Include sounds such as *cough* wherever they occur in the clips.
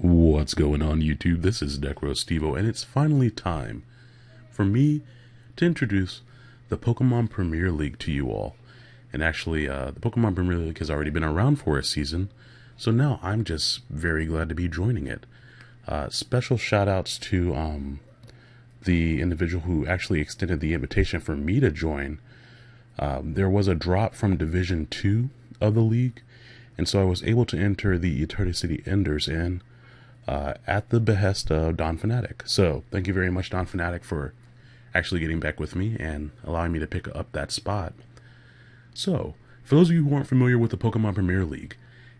What's going on YouTube? This is Necrostevo and it's finally time for me to introduce the Pokemon Premier League to you all. And actually, uh, the Pokemon Premier League has already been around for a season, so now I'm just very glad to be joining it. Uh, special shout outs to um, the individual who actually extended the invitation for me to join. Um, there was a drop from Division 2 of the league, and so I was able to enter the Eterna City Enders in uh, at the behest of Don Fanatic. So thank you very much, Don Fanatic, for actually getting back with me and allowing me to pick up that spot. So, for those of you who aren't familiar with the Pokemon Premier League,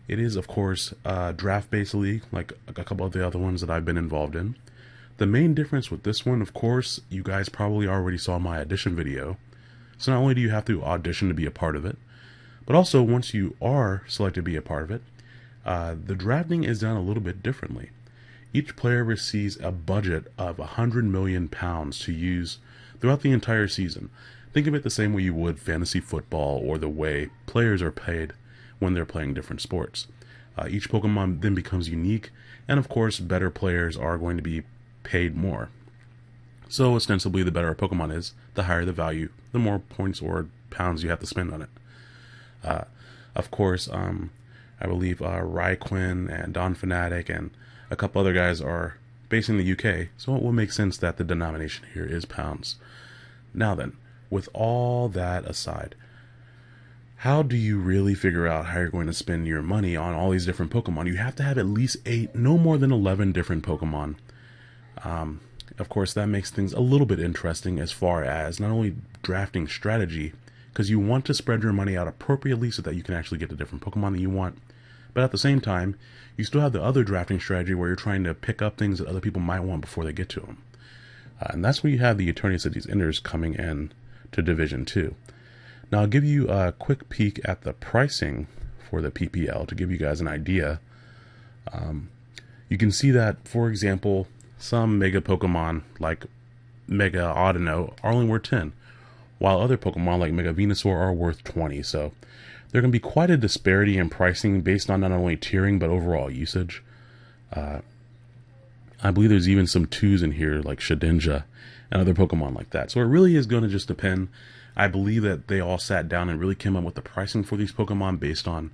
it is, of course, a draft-based league, like a couple of the other ones that I've been involved in. The main difference with this one, of course, you guys probably already saw my audition video. So not only do you have to audition to be a part of it, but also once you are selected to be a part of it, uh, the drafting is done a little bit differently. Each player receives a budget of 100 million pounds to use throughout the entire season. Think of it the same way you would fantasy football or the way players are paid when they're playing different sports. Uh, each Pokemon then becomes unique, and of course, better players are going to be paid more. So, ostensibly, the better a Pokemon is, the higher the value, the more points or pounds you have to spend on it. Uh, of course, um, I believe uh, Ryquin and Don Fanatic and a couple other guys are based in the UK, so it will make sense that the denomination here is pounds. Now then, with all that aside, how do you really figure out how you're going to spend your money on all these different Pokemon? You have to have at least eight, no more than 11 different Pokemon. Um, of course, that makes things a little bit interesting as far as not only drafting strategy, because you want to spread your money out appropriately so that you can actually get the different Pokemon that you want. But at the same time, you still have the other drafting strategy where you're trying to pick up things that other people might want before they get to them. Uh, and that's where you have the attorneys Eterna Cities Enders coming in to Division 2. Now, I'll give you a quick peek at the pricing for the PPL to give you guys an idea. Um, you can see that, for example, some Mega Pokemon like Mega Audino are only worth 10, while other Pokemon like Mega Venusaur are worth 20. So there can be quite a disparity in pricing based on not only tiering but overall usage. Uh, I believe there's even some twos in here like Shedinja and other Pokemon like that. So it really is going to just depend. I believe that they all sat down and really came up with the pricing for these Pokemon based on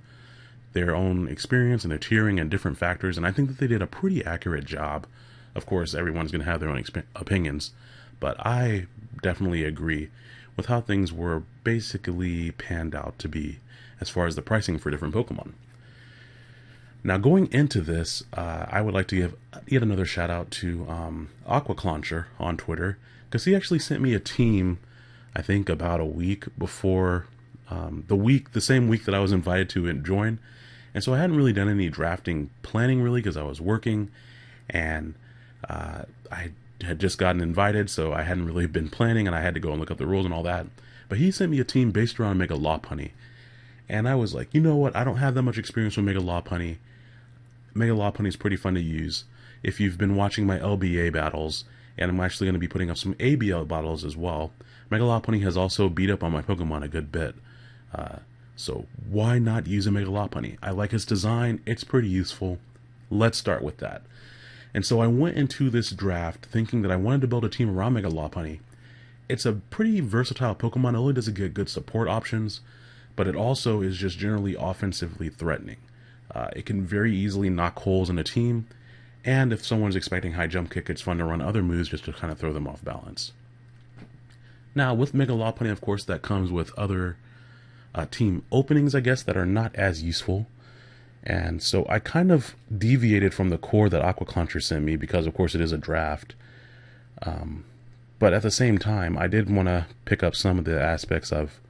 their own experience and their tiering and different factors. And I think that they did a pretty accurate job. Of course, everyone's going to have their own opinions, but I definitely agree with how things were basically panned out to be as far as the pricing for different Pokemon. Now, going into this, uh, I would like to give yet another shout out to um, Aquaclauncher on Twitter because he actually sent me a team, I think about a week before um, the week, the same week that I was invited to join. And so I hadn't really done any drafting planning really because I was working and uh, I had just gotten invited, so I hadn't really been planning and I had to go and look up the rules and all that. But he sent me a team based around Mega Lopunny. And I was like, you know what? I don't have that much experience with Mega Lopunny. Mega Lopunny is pretty fun to use. If you've been watching my LBA battles, and I'm actually going to be putting up some ABL battles as well, Mega Lopunny has also beat up on my Pokemon a good bit. Uh, so why not use a Mega Lopunny? I like its design. It's pretty useful. Let's start with that. And so I went into this draft thinking that I wanted to build a team around Mega Lopunny. It's a pretty versatile Pokemon. It only does it get good support options but it also is just generally offensively threatening. Uh, it can very easily knock holes in a team, and if someone's expecting high jump kick, it's fun to run other moves just to kind of throw them off balance. Now, with Mega Lopunny, of course, that comes with other uh, team openings, I guess, that are not as useful. And so I kind of deviated from the core that Aquaclauncher sent me because, of course, it is a draft. Um, but at the same time, I did want to pick up some of the aspects of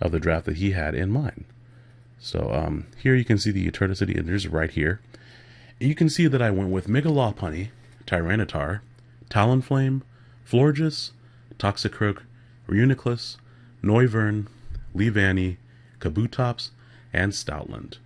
of the draft that he had in mind. So um, here you can see the Eternity Enders right here. You can see that I went with Mega Lopunny, Tyranitar, Talonflame, Florges, Toxicroak, Reuniclus, Noivern, Leavanny, Kabutops, and Stoutland.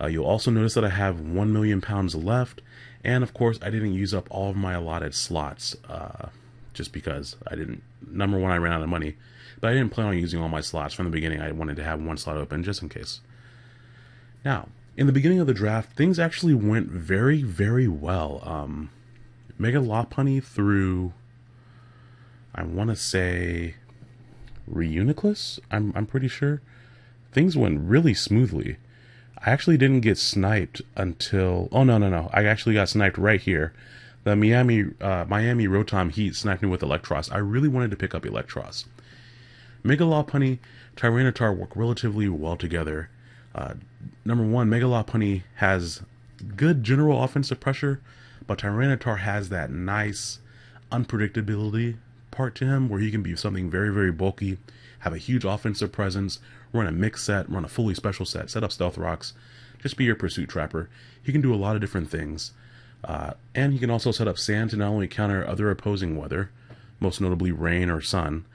Uh, you'll also notice that I have 1 million pounds left, and of course I didn't use up all of my allotted slots, uh, just because I didn't, number one, I ran out of money, but I didn't plan on using all my slots from the beginning. I wanted to have one slot open just in case. Now, in the beginning of the draft, things actually went very, very well. Um, Mega Lopunny through, I want to say, Reuniclus? I'm, I'm pretty sure. Things went really smoothly. I actually didn't get sniped until, oh no, no, no. I actually got sniped right here. The Miami, uh, Miami Rotom Heat sniped me with Eelektross. I really wanted to pick up Eelektross. Mega Lopunny, Tyranitar work relatively well together. Uh, number one, Mega Lopunny has good general offensive pressure, but Tyranitar has that nice unpredictability part to him where he can be something very, very bulky, have a huge offensive presence, run a mix set, run a fully special set, set up stealth rocks, just be your pursuit trapper. He can do a lot of different things. Uh, and he can also set up sand to not only counter other opposing weather, most notably rain or sun,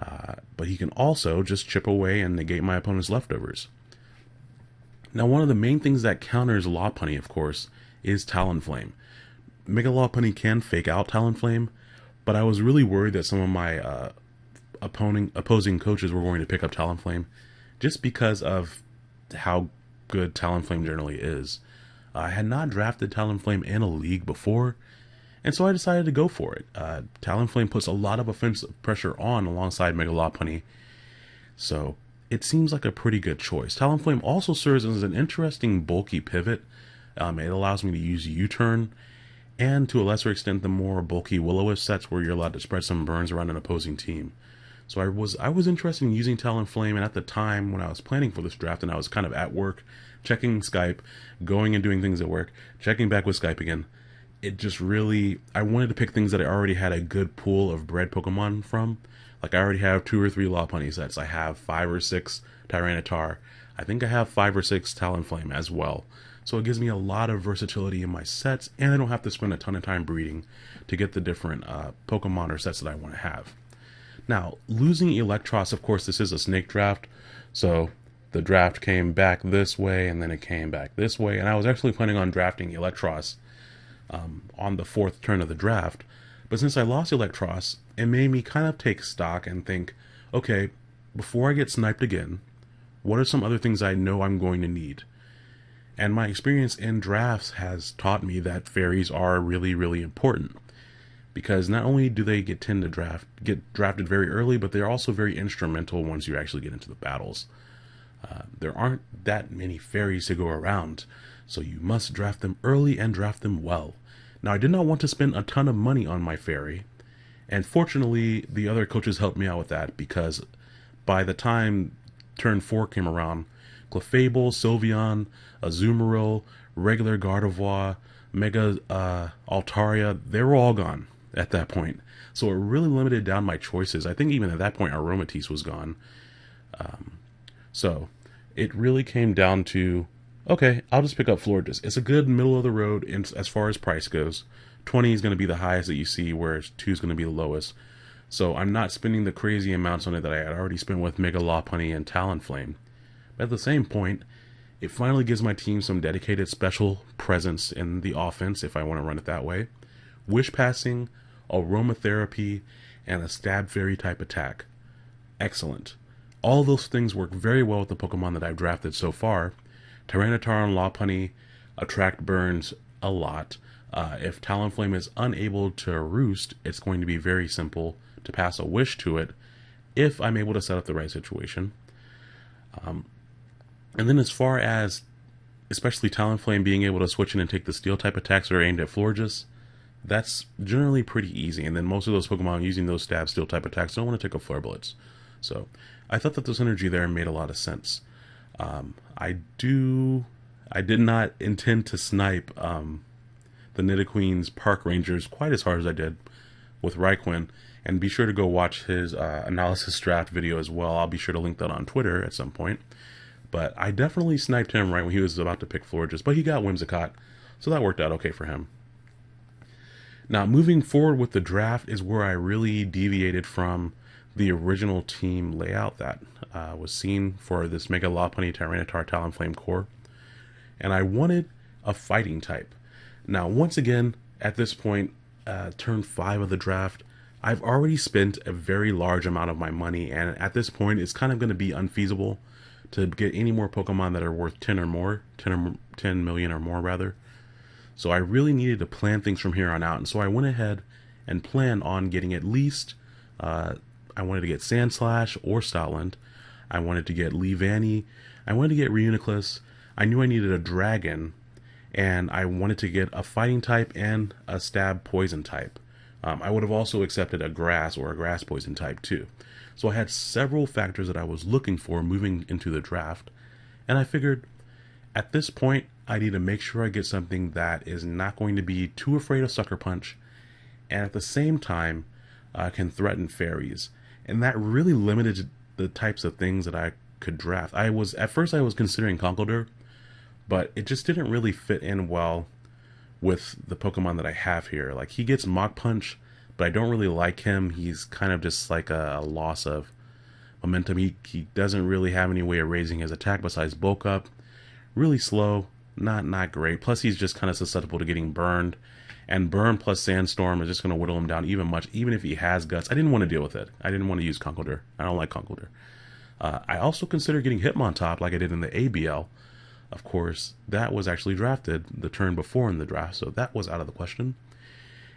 uh, but he can also just chip away and negate my opponent's leftovers. Now, one of the main things that counters Lopunny, of course, is Talonflame. Mega Lopunny can fake out Talonflame, but I was really worried that some of my uh, opposing opposing coaches were going to pick up Talonflame, just because of how good Talonflame generally is. I had not drafted Talonflame in a league before, and so I decided to go for it. Uh, Talonflame puts a lot of offensive pressure on alongside Mega Lopunny, so it seems like a pretty good choice. Talonflame also serves as an interesting bulky pivot. Um, it allows me to use U-turn, and to a lesser extent, the more bulky will sets where you're allowed to spread some burns around an opposing team. So I was I was interested in using Talonflame, and at the time when I was planning for this draft, and I was kind of at work, checking Skype, going and doing things at work, checking back with Skype again. It just really I wanted to pick things that I already had a good pool of bred Pokemon from. Like I already have two or three Lopunny sets. I have five or six Tyranitar. I think I have five or six Talonflame as well. So it gives me a lot of versatility in my sets, and I don't have to spend a ton of time breeding to get the different uh, Pokemon or sets that I want to have. Now, losing Eelektross, of course, this is a snake draft, so the draft came back this way, and then it came back this way, and I was actually planning on drafting Eelektross um, on the fourth turn of the draft, but since I lost Eelektross, it made me kind of take stock and think, okay, before I get sniped again, what are some other things I know I'm going to need? And my experience in drafts has taught me that fairies are really, really important because not only do they get tend to draft get drafted very early, but they're also very instrumental once you actually get into the battles. Uh, there aren't that many fairies to go around, so you must draft them early and draft them well. Now, I did not want to spend a ton of money on my fairy, and fortunately, the other coaches helped me out with that because by the time turn four came around, Clefable, Sylveon, Azumarill, regular Gardevoir, Mega uh, Altaria, they were all gone at that point. So it really limited down my choices. I think even at that point, Aromatisse was gone. Um, so it really came down to okay, I'll just pick up Florges. It's a good middle of the road in, as far as price goes. 20 is going to be the highest that you see, whereas 2 is going to be the lowest. So I'm not spending the crazy amounts on it that I had already spent with Mega Lopunny and Talonflame. But at the same point, it finally gives my team some dedicated special presence in the offense if I want to run it that way. Wish passing, aromatherapy, and a stab fairy type attack. Excellent. All those things work very well with the Pokemon that I've drafted so far. Tyranitar and Lopunny attract burns a lot. Uh, if Talonflame is unable to roost, it's going to be very simple to pass a wish to it if I'm able to set up the right situation. Um, and then as far as especially Talonflame being able to switch in and take the steel type attacks that are aimed at Florges, that's generally pretty easy. And then most of those Pokemon using those stab steel type attacks don't want to take a Flare Blitz. So I thought that the synergy there made a lot of sense. Um, I do. I did not intend to snipe um, the Nidoqueen's Park Rangers quite as hard as I did with Raikou. And be sure to go watch his uh, analysis draft video as well. I'll be sure to link that on Twitter at some point. But I definitely sniped him right when he was about to pick Florges, but he got Whimsicott, so that worked out okay for him. Now, moving forward with the draft is where I really deviated from the original team layout that uh, was seen for this Mega Lopunny Tyranitar Talonflame core. And I wanted a fighting type. Now, once again, at this point, uh, turn five of the draft, I've already spent a very large amount of my money, and at this point, it's kind of going to be unfeasible to get any more Pokemon that are worth 10 or more, 10 or 10 million or more rather. So I really needed to plan things from here on out. And so I went ahead and planned on getting at least, uh, I wanted to get Sandslash or Stoutland. I wanted to get Leavanny. I wanted to get Reuniclus. I knew I needed a dragon. And I wanted to get a fighting type and a stab poison type. Um, I would have also accepted a grass or a grass poison type too. So I had several factors that I was looking for moving into the draft. And I figured at this point, I need to make sure I get something that is not going to be too afraid of Sucker Punch and at the same time uh, can threaten fairies. And that really limited the types of things that I could draft. I was at first I was considering Conkeldurr, but it just didn't really fit in well with the Pokemon that I have here. Like he gets Mach Punch, but I don't really like him. He's kind of just like a, a loss of momentum. He, he doesn't really have any way of raising his attack besides bulk up. Really slow, not not great. Plus he's just kind of susceptible to getting burned. And burn plus sandstorm is just going to whittle him down even much, even if he has guts. I didn't want to deal with it. I didn't want to use Conkeldurr. I don't like Conkeldurr. Uh, I also considered getting Hitmontop like I did in the ABL. Of course, that was actually drafted the turn before in the draft, so that was out of the question.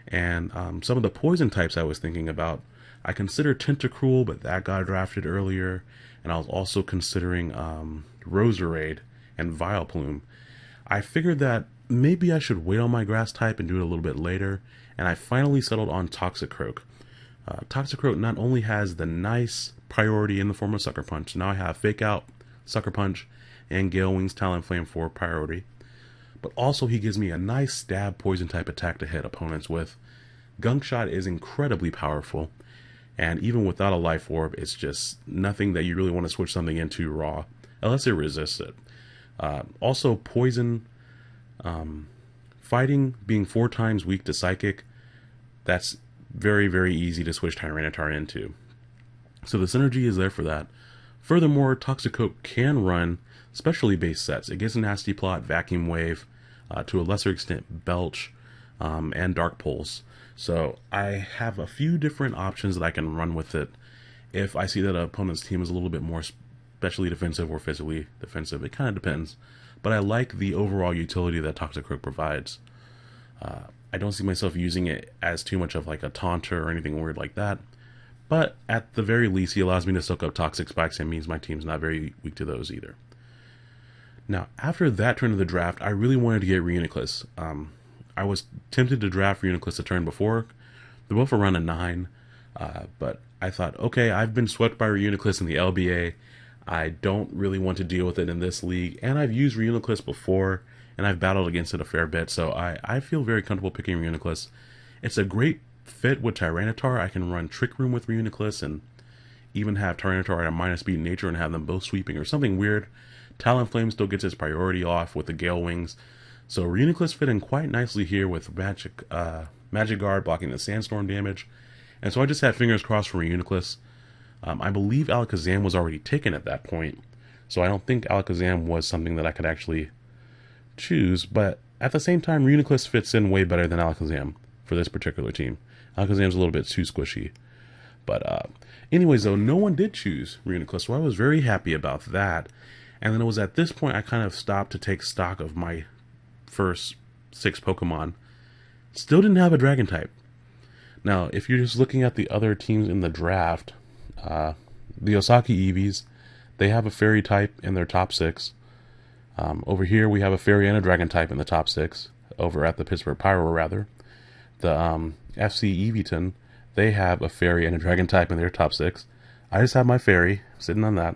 And um, some of the poison types I was thinking about, I considered Tentacruel, but that got drafted earlier. And I was also considering um, Roserade and Vileplume. I figured that maybe I should wait on my grass type and do it a little bit later. And I finally settled on Toxicroak. Uh, Toxicroak not only has the nice priority in the form of Sucker Punch, now I have Fake Out, Sucker Punch, and Gale Wings Talonflame for priority but also he gives me a nice stab poison type attack to hit opponents with. Gunk Shot is incredibly powerful, and even without a life orb, it's just nothing that you really want to switch something into raw, unless it resists it. Uh, also, poison, um, fighting being four times weak to psychic, that's very, very easy to switch Tyranitar into. So the synergy is there for that. Furthermore, Toxicroak can run specially based sets. It gets a nasty plot, vacuum wave, uh, to a lesser extent Belch, um, and Dark Pulse. So I have a few different options that I can run with it if I see that an opponent's team is a little bit more specially defensive or physically defensive. It kind of depends. But I like the overall utility that Toxic Toxicroak provides. Uh, I don't see myself using it as too much of like a taunter or anything weird like that. But at the very least, he allows me to soak up toxic spikes and means my team's not very weak to those either. Now, after that turn of the draft, I really wanted to get Reuniclus. Um, I was tempted to draft Reuniclus a turn before. They're both around a 9. Uh, but I thought, okay, I've been swept by Reuniclus in the LBA. I don't really want to deal with it in this league. And I've used Reuniclus before, and I've battled against it a fair bit. So I, I feel very comfortable picking Reuniclus. It's a great fit with Tyranitar. I can run Trick Room with Reuniclus and even have Tyranitar at a minus speed nature and have them both sweeping or something weird. Talonflame still gets its priority off with the Gale Wings. So Reuniclus fit in quite nicely here with Magic uh, Magic Guard blocking the Sandstorm damage. And so I just have fingers crossed for Reuniclus. Um, I believe Alakazam was already taken at that point. So I don't think Alakazam was something that I could actually choose. But at the same time, Reuniclus fits in way better than Alakazam for this particular team. Alakazam's a little bit too squishy. But uh, anyways, though, no one did choose Reuniclus, so I was very happy about that. And then it was at this point I kind of stopped to take stock of my first six Pokemon. Still didn't have a Dragon type. Now, if you're just looking at the other teams in the draft, uh, the Osaka Eevees, they have a Fairy type in their top six. Um, over here, we have a Fairy and a Dragon type in the top six. Over at the Pittsburgh Pyroar, rather. The um, FC Eeveeton, they have a Fairy and a Dragon type in their top six. I just have my Fairy sitting on that.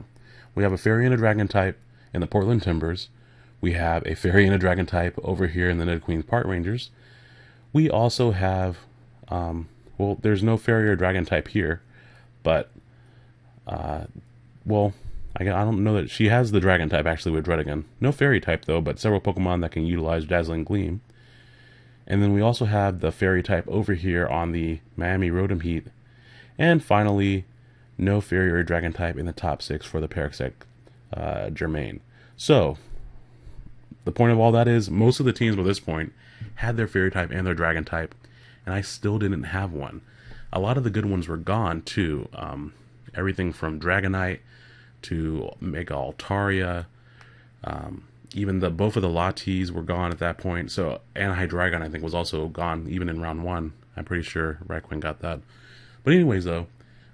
We have a fairy and a dragon type in the Portland Timbers. We have a fairy and a dragon type over here in the Nidoqueens Park Rangers. We also have, um, well, there's no fairy or dragon type here, but, uh, well, I, I don't know that she has the dragon type actually with Druddigon. No fairy type though, but several Pokemon that can utilize Dazzling Gleam. And then we also have the fairy type over here on the Miami Rotom Heat. And finally, no fairy or dragon type in the top six for the Parasect uh, Germain. So, the point of all that is most of the teams by this point had their fairy type and their dragon type, and I still didn't have one. A lot of the good ones were gone too. Um, everything from Dragonite to Mega Altaria. Um, even the both of the Latis were gone at that point. So Anti-Dragon, I think, was also gone even in round one. I'm pretty sure Raquin got that. But anyways, though,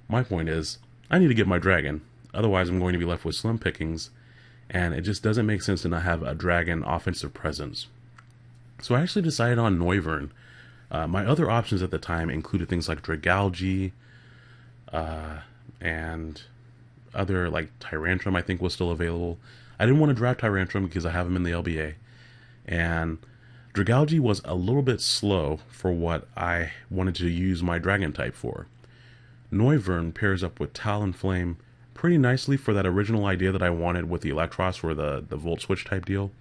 my point is I need to get my dragon. Otherwise, I'm going to be left with slim pickings, and it just doesn't make sense to not have a dragon offensive presence. So I actually decided on Noivern. Uh, my other options at the time included things like Dragalge, uh, and other like Tyrantrum. I think was still available. I didn't want to draft Tyrantrum because I have him in the LBA, and Dragalge was a little bit slow for what I wanted to use my Dragon type for. Noivern pairs up with Talonflame pretty nicely for that original idea that I wanted with the Eelektross for the, the Volt Switch type deal.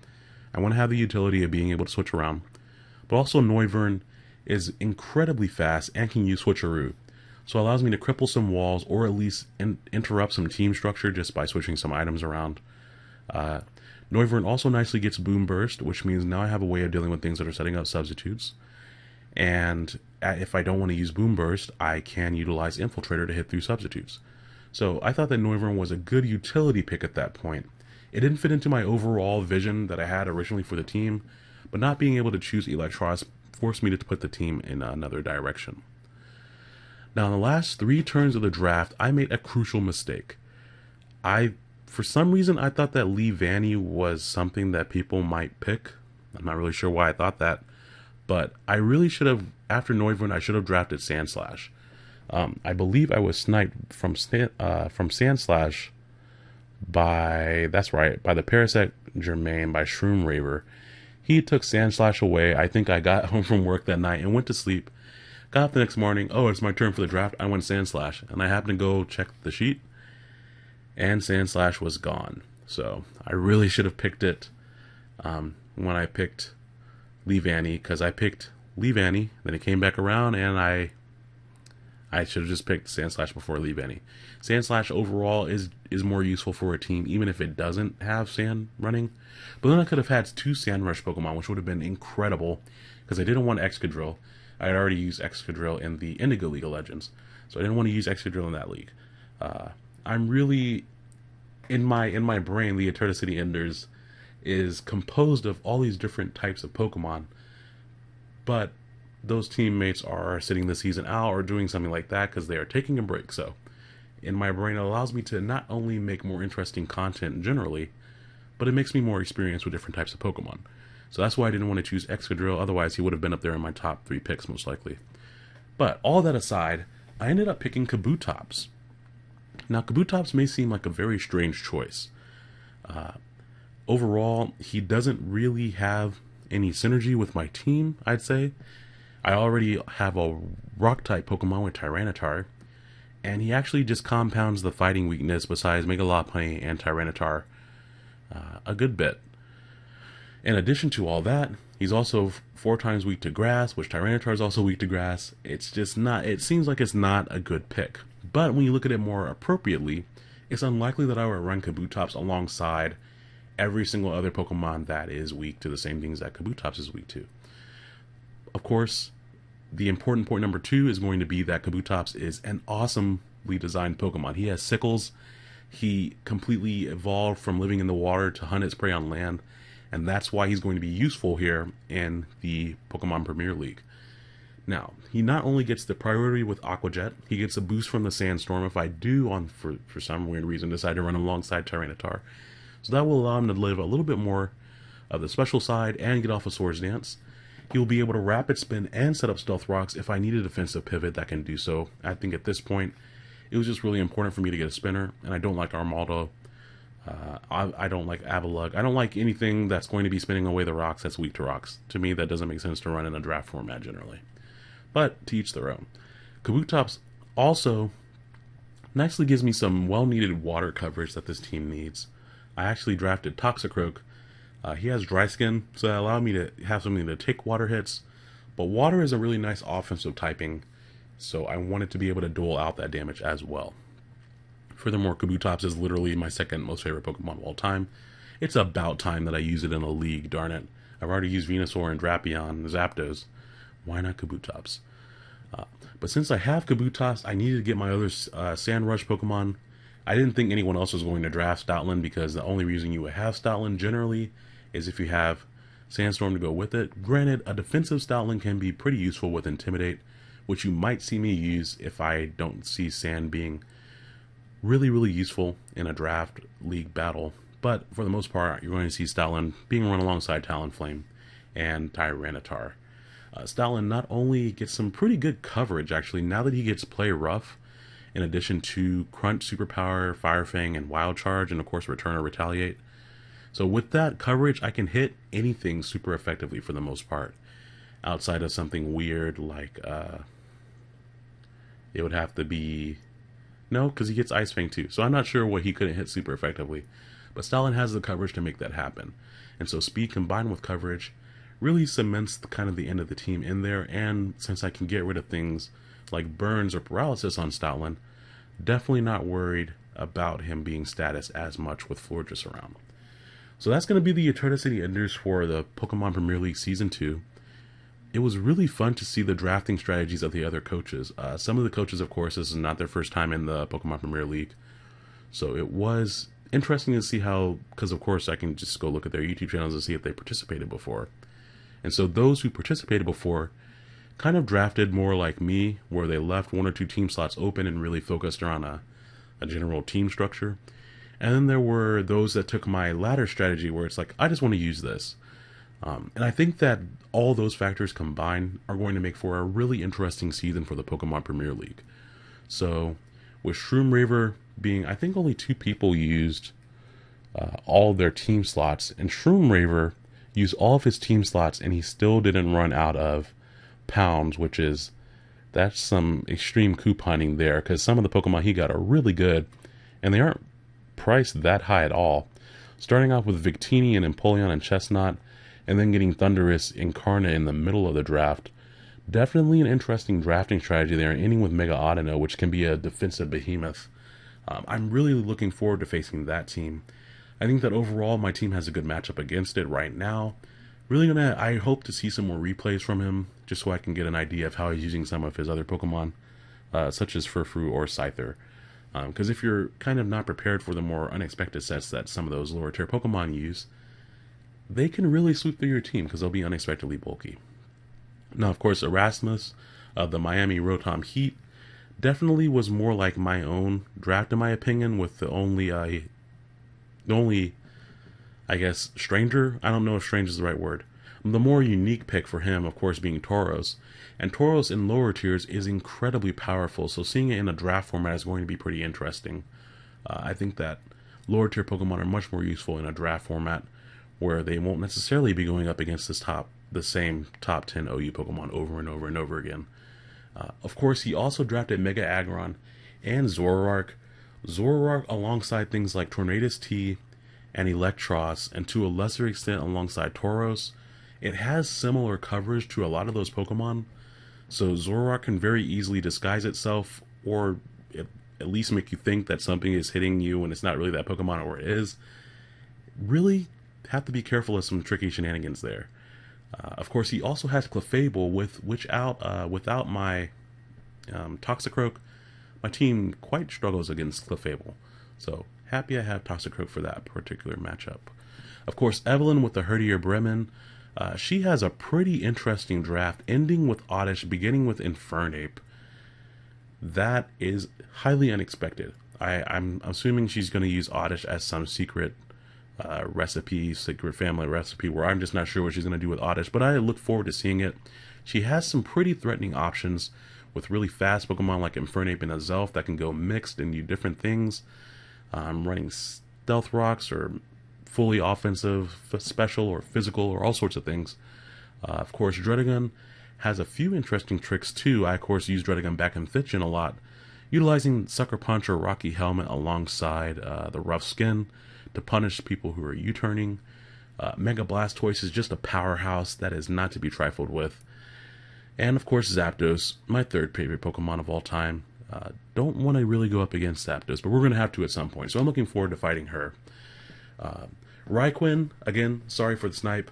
I want to have the utility of being able to switch around. But also Noivern is incredibly fast and can use Switcheroo. So it allows me to cripple some walls or at least in, interrupt some team structure just by switching some items around. Uh, Noivern also nicely gets Boom Burst, which means now I have a way of dealing with things that are setting up substitutes. And if I don't want to use Boom Burst, I can utilize Infiltrator to hit through substitutes. So I thought that Noivern was a good utility pick at that point. It didn't fit into my overall vision that I had originally for the team, but not being able to choose Eelektross forced me to put the team in another direction. Now, in the last three turns of the draft, I made a crucial mistake. I, for some reason, I thought that Leavanny was something that people might pick. I'm not really sure why I thought that, but I really should have, after Noivern, I should have drafted Sandslash. Um, I believe I was sniped from uh, from Sandslash by that's right by the Parasect Germain by Shroom Raver. He took Sandslash away. I think I got *laughs* home from work that night and went to sleep. Got up the next morning. Oh, it's my turn for the draft. I went Sandslash, and I happened to go check the sheet, and Sandslash was gone. So I really should have picked it um, when I picked Leavanny because I picked Leavanny. Then it came back around, and I I should have just picked Sandslash before Leavanny. Sandslash overall is is more useful for a team, even if it doesn't have Sand running. But then I could have had two Sand Rush Pokemon, which would have been incredible, because I didn't want Excadrill. I had already used Excadrill in the Indigo League of Legends, so I didn't want to use Excadrill in that league. Uh, I'm really in my in my brain, the Eterna City Enders is composed of all these different types of Pokemon, but those teammates are sitting the season out or doing something like that because they are taking a break. So, in my brain, it allows me to not only make more interesting content generally, but it makes me more experienced with different types of Pokemon. So that's why I didn't want to choose Excadrill, otherwise, he would have been up there in my top three picks, most likely. But all that aside, I ended up picking Kabutops. Now, Kabutops may seem like a very strange choice. Uh, overall, he doesn't really have any synergy with my team, I'd say. I already have a rock type Pokemon with Tyranitar, and he actually just compounds the fighting weakness besides Mega Lopunny and Tyranitar uh, a good bit. In addition to all that, he's also four times weak to grass, which Tyranitar is also weak to grass. It's just not, it seems like it's not a good pick. But when you look at it more appropriately, it's unlikely that I would run Kabutops alongside every single other Pokemon that is weak to the same things that Kabutops is weak to. Of course, the important point number two is going to be that Kabutops is an awesomely designed Pokemon. He has sickles. He completely evolved from living in the water to hunt its prey on land, and that's why he's going to be useful here in the Pokemon Premier League. Now, he not only gets the priority with Aqua Jet, he gets a boost from the Sandstorm if I do, on for, for some weird reason, decide to run alongside Tyranitar. So that will allow him to live a little bit more of the special side and get off a of Swords Dance. He will be able to rapid spin and set up stealth rocks if I need a defensive pivot that can do so. I think at this point, it was just really important for me to get a spinner, and I don't like Armaldo. Uh, I, I, don't like Avalugg. I don't like anything that's going to be spinning away the rocks that's weak to rocks. To me, that doesn't make sense to run in a draft format generally. But to each their own. Kabutops also nicely gives me some well needed water coverage that this team needs. I actually drafted Toxicroak uh, he has dry skin, so that allowed me to have something to take water hits. But water is a really nice offensive typing, so I wanted to be able to dole out that damage as well. Furthermore, Kabutops is literally my second most favorite Pokemon of all time. It's about time that I use it in a league, darn it. I've already used Venusaur and Drapion and Zapdos. Why not Kabutops? Uh, but since I have Kabutops, I needed to get my other uh, Sand Rush Pokemon. I didn't think anyone else was going to draft Stoutland because the only reason you would have Stoutland generally is if you have Sandstorm to go with it. Granted, a defensive Stoutland can be pretty useful with Intimidate, which you might see me use if I don't see Sand being really, really useful in a draft league battle. But for the most part, you're going to see Stoutland being run alongside Talonflame and Tyranitar. Uh, Stoutland not only gets some pretty good coverage, actually, now that he gets play rough, in addition to Crunch, Superpower, Fire Fang, and Wild Charge, and of course Return or Retaliate. So with that coverage, I can hit anything super effectively for the most part. Outside of something weird like, uh, it would have to be, no, because he gets Ice Fang too. So I'm not sure what he couldn't hit super effectively. But Stoutland has the coverage to make that happen. And so speed combined with coverage really cements the, kind of the end of the team in there. And since I can get rid of things like burns or paralysis on Stoutland, definitely not worried about him being status as much with Florges around. So that's going to be the Eternity Enders for the Pokemon Premier League Season 2. It was really fun to see the drafting strategies of the other coaches. Uh, some of the coaches, of course, this is not their first time in the Pokemon Premier League. So it was interesting to see how, because of course I can just go look at their YouTube channels and see if they participated before. And so those who participated before kind of drafted more like me, where they left one or two team slots open and really focused around a, a general team structure. And then there were those that took my ladder strategy, where it's like, I just want to use this. Um, and I think that all those factors combined are going to make for a really interesting season for the Pokemon Premier League. So, with Shroom Raver being, I think only two people used uh, all their team slots, and Shroom Raver used all of his team slots, and he still didn't run out of pounds, which is that's some extreme couponing there because some of the Pokemon he got are really good, and they aren't priced that high at all. Starting off with Victini and Empoleon and Chesnaught, and then getting Thundurus Incarnate in the middle of the draft. Definitely an interesting drafting strategy there, ending with Mega Audino, which can be a defensive behemoth. Um, I'm really looking forward to facing that team. I think that overall my team has a good matchup against it right now. Really gonna, I hope to see some more replays from him, just so I can get an idea of how he's using some of his other Pokemon, uh, such as Furfrou or Scyther. Because um, if you're kind of not prepared for the more unexpected sets that some of those lower tier Pokemon use, they can really sweep through your team because they'll be unexpectedly bulky. Now, of course, Erasmus of the Miami Rotom Heat definitely was more like my own draft, in my opinion, with the only uh, the only, I guess, stranger. I don't know if strange is the right word. The more unique pick for him, of course, being Tauros. And Tauros in lower tiers is incredibly powerful, so seeing it in a draft format is going to be pretty interesting. Uh, I think that lower tier Pokemon are much more useful in a draft format where they won't necessarily be going up against this top the same top 10 OU Pokemon over and over and over again. Uh, of course, he also drafted Mega Aggron and Zoroark. Zoroark alongside things like Tornadus T and Eelektross, and to a lesser extent alongside Tauros. It has similar coverage to a lot of those Pokemon, so Zoroark can very easily disguise itself, or it, at least make you think that something is hitting you when it's not really that Pokemon or it is. Really have to be careful of some tricky shenanigans there. Uh, of course, he also has Clefable, with which out uh, without my um, Toxicroak, my team quite struggles against Clefable. So happy I have Toxicroak for that particular matchup. Of course, Evelyn with the Herdier Bremen. Uh, she has a pretty interesting draft, ending with Oddish, beginning with Infernape. That is highly unexpected. I, I'm assuming she's going to use Oddish as some secret uh, recipe, secret family recipe, where I'm just not sure what she's going to do with Oddish, but I look forward to seeing it. She has some pretty threatening options with really fast Pokemon like Infernape and Azelf that can go mixed and do different things. I'm running Stealth Rocks or fully offensive, special, or physical, or all sorts of things. Uh, of course, Druddigon has a few interesting tricks too. I, of course, use Druddigon back in 5th Gen a lot, utilizing Sucker Punch or Rocky Helmet alongside uh, the Rough Skin to punish people who are U-turning. Uh, Mega Blastoise is just a powerhouse that is not to be trifled with. And of course, Zapdos, my third favorite Pokemon of all time. Uh, don't want to really go up against Zapdos, but we're going to have to at some point. So I'm looking forward to fighting her. Uh, again, sorry for the snipe,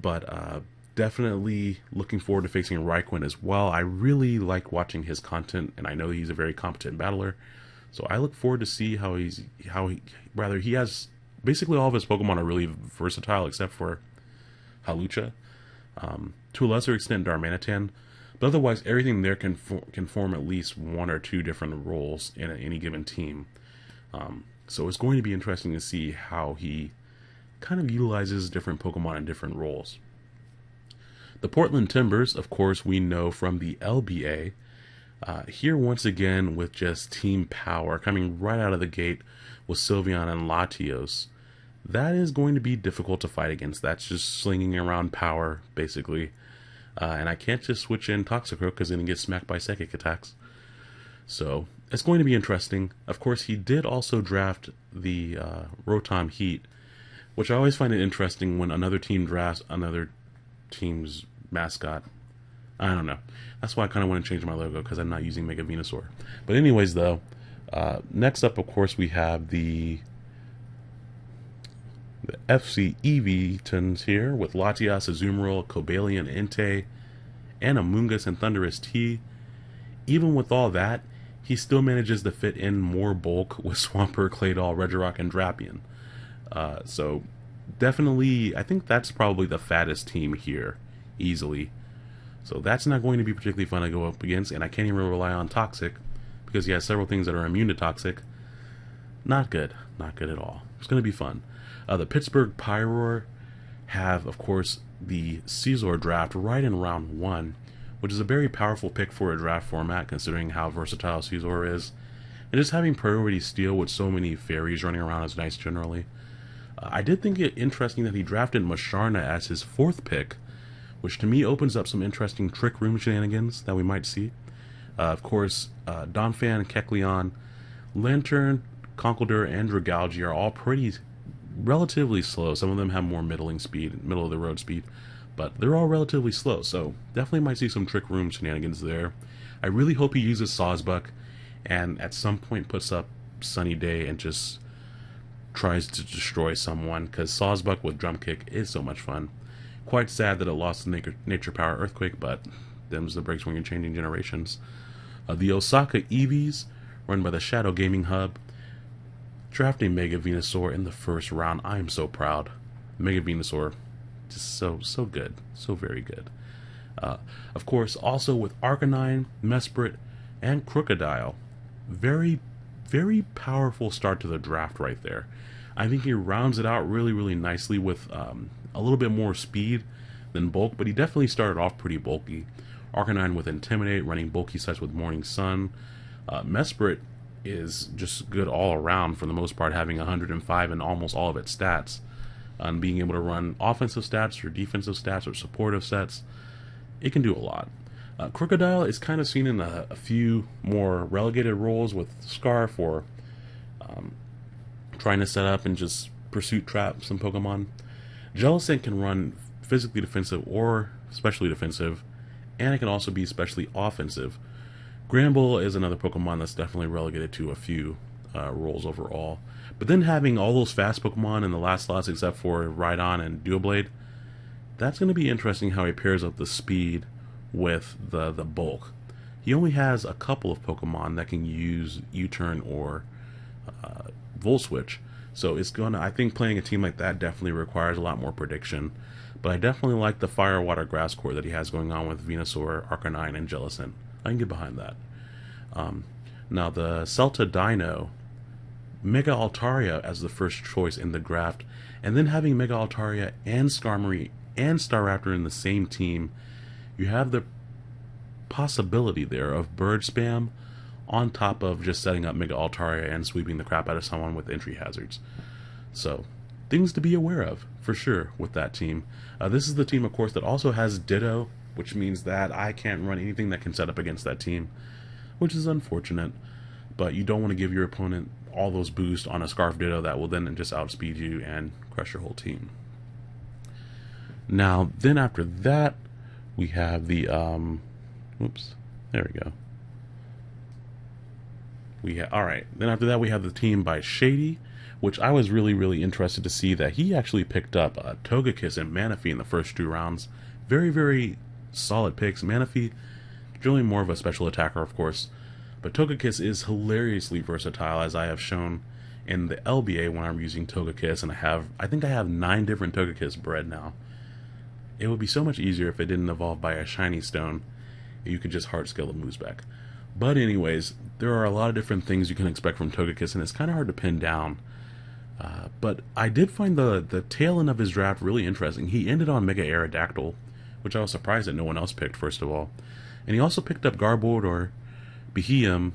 but uh, definitely looking forward to facing Raikou as well. I really like watching his content, and I know he's a very competent battler. So I look forward to see how he's how he rather he has basically all of his Pokemon are really versatile except for Hawlucha, um, to a lesser extent Darmanitan, but otherwise everything there can for, can form at least one or two different roles in any given team. Um, so it's going to be interesting to see how he kind of utilizes different Pokemon in different roles. The Portland Timbers, of course, we know from the LBA. Uh, here, once again, with just team power coming right out of the gate with Sylveon and Latios. That is going to be difficult to fight against. That's just slinging around power, basically. Uh, and I can't just switch in Toxicroak because then he gets smacked by psychic attacks. So it's going to be interesting. Of course, he did also draft the uh, Rotom Heat, which I always find it interesting when another team drafts another team's mascot. I don't know. That's why I kind of want to change my logo because I'm not using Mega Venusaur. But anyways, though, uh, next up, of course, we have the the FC Eeveetons here with Latias, Azumarill, Cobalion, Entei, and Amoonguss and Thundurus T. Even with all that, he still manages to fit in more bulk *laughs* with Swampert, Claydol, Regirock, and Drapion. Uh, so definitely, I think that's probably the fattest team here, easily. So that's not going to be particularly fun to go up against, and I can't even rely on Toxic because he has several things that are immune to Toxic. Not good. Not good at all. It's going to be fun. Uh, the Pittsburgh Pyroar have, of course, the Scizor draft right in round one, which is a very powerful pick for a draft format considering how versatile Scizor is. And just having priority steal with so many fairies running around is nice generally. Uh, I did think it interesting that he drafted Musharna as his fourth pick, which to me opens up some interesting trick room shenanigans that we might see. Uh, of course, uh, Donphan, Kecleon, Lanturn, Conkeldurr, and Dragalge are all pretty relatively slow. Some of them have more middling speed, middle of the road speed, but they're all relatively slow. So definitely might see some trick room shenanigans there. I really hope he uses Sawsbuck and at some point puts up Sunny Day and just tries to destroy someone because Sawsbuck with Drum Kick is so much fun. Quite sad that it lost the nature, nature Power Earthquake, but them's the breaks when you're changing generations. Uh, the Osaka Eevees, run by the Shadow Gaming Hub, drafting Mega Venusaur in the first round. I am so proud. Mega Venusaur, just so so good, so very good. Uh, of course, also with Arcanine, Mesprit, and Krookodile. very very powerful start to the draft right there. I think he rounds it out really really nicely with um, a little bit more speed than bulk, but he definitely started off pretty bulky. Arcanine with Intimidate, running bulky sets with Morning Sun. Uh, Mesprit is just good all around for the most part, having 105 in almost all of its stats. And being able to run offensive stats or defensive stats or supportive sets, it can do a lot. Uh, Krookodile is kind of seen in a, a, few more relegated roles with Scarf or um, trying to set up and just pursuit trap some Pokemon. Jellicent can run physically defensive or specially defensive, and it can also be especially offensive. Granbull is another Pokemon that's definitely relegated to a few uh, roles overall. But then having all those fast Pokemon in the last slots except for Rhydon and Doublade, that's going to be interesting how he pairs up the speed with the, the bulk. He only has a couple of Pokemon that can use U-turn or uh, Volt Switch. So it's gonna. I think playing a team like that definitely requires a lot more prediction. But I definitely like the Fire Water Grass core that he has going on with Venusaur, Arcanine, and Jellicent. I can get behind that. Um, now the Celta Dino, Mega Altaria as the first choice in the draft, and then having Mega Altaria and Skarmory and Staraptor in the same team, you have the possibility there of bird spam on top of just setting up Mega Altaria and sweeping the crap out of someone with entry hazards. So, things to be aware of, for sure, with that team. Uh, this is the team, of course, that also has Ditto, which means that I can't run anything that can set up against that team, which is unfortunate. But you don't want to give your opponent all those boosts on a Scarf Ditto that will then just outspeed you and crush your whole team. Now, then after that, we have the, um, oops, there we go. We ha- all right. Then after that, we have the team by Shady, which I was really, really interested to see that he actually picked up uh, Togekiss and Manaphy in the first two rounds. Very, very solid picks. Manaphy, generally more of a special attacker, of course. But Togekiss is hilariously versatile, as I have shown in the LBA when I'm using Togekiss, and I have, I think I have nine different Togekiss bred now. It would be so much easier if it didn't evolve by a shiny stone. You could just hard scale the moves back. But anyways, there are a lot of different things you can expect from Togekiss, and it's kind of hard to pin down. Uh, but I did find the the tail end of his draft really interesting. He ended on Mega Aerodactyl, which I was surprised that no one else picked, first of all. And he also picked up Garbodor, Beheeyem,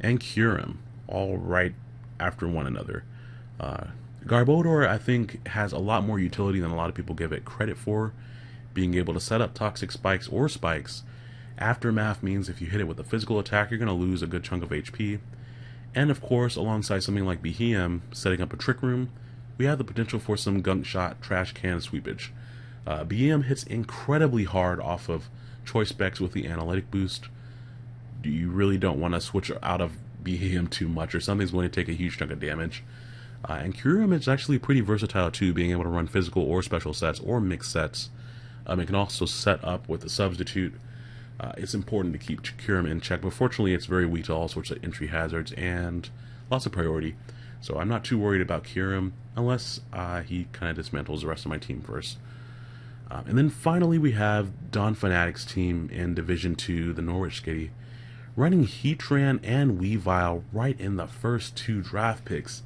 and Kyurem, all right after one another. Uh, Garbodor, I think, has a lot more utility than a lot of people give it credit for. Being able to set up toxic spikes or spikes. Aftermath means if you hit it with a physical attack, you're going to lose a good chunk of HP. And of course, alongside something like Beheeyem setting up a Trick Room, we have the potential for some gunk shot trash can sweepage. Uh, hits incredibly hard off of choice specs with the analytic boost. You really don't want to switch out of Beheeyem too much, or something's going to take a huge chunk of damage. Uh, and Kyurem is actually pretty versatile too, being able to run physical or special sets or mixed sets. Um, it can also set up with a substitute. Uh, it's important to keep Kyurem in check, but fortunately it's very weak to all sorts of entry hazards and lots of priority. So I'm not too worried about Kyurem unless uh, he kind of dismantles the rest of my team first. Um, and then finally we have Don Fanatic's team in Division 2, the Norwich Skitty, running Heatran and Weavile right in the first two draft picks.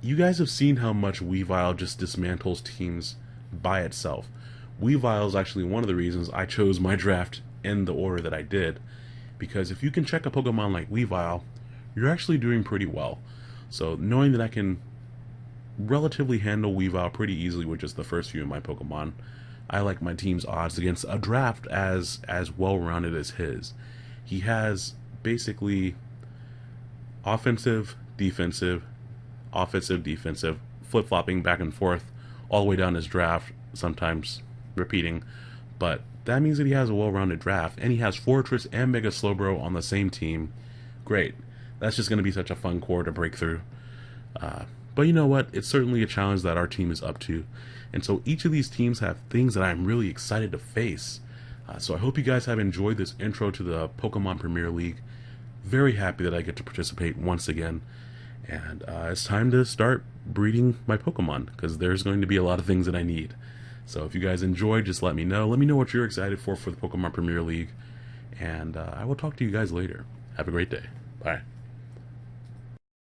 You guys have seen how much Weavile just dismantles teams by itself. Weavile is actually one of the reasons I chose my draft in the order that I did. Because if you can check a Pokemon like Weavile, you're actually doing pretty well. So knowing that I can relatively handle Weavile pretty easily with just the first few of my Pokemon, I like my team's odds against a draft as as well rounded as his. He has basically offensive, defensive, offensive, defensive, flip flopping back and forth all the way down his draft, sometimes repeating. But that means that he has a well rounded draft, and he has Forretress and Mega Slowbro on the same team. Great. That's just going to be such a fun core to break through. Uh, but you know what? It's certainly a challenge that our team is up to. And so each of these teams have things that I'm really excited to face. Uh, so I hope you guys have enjoyed this intro to the Pokemon Premier League. Very happy that I get to participate once again. And uh, it's time to start breeding my Pokemon because there's going to be a lot of things that I need. So if you guys enjoyed, just let me know. Let me know what you're excited for for the Pokemon Premier League. And uh, I will talk to you guys later. Have a great day. Bye.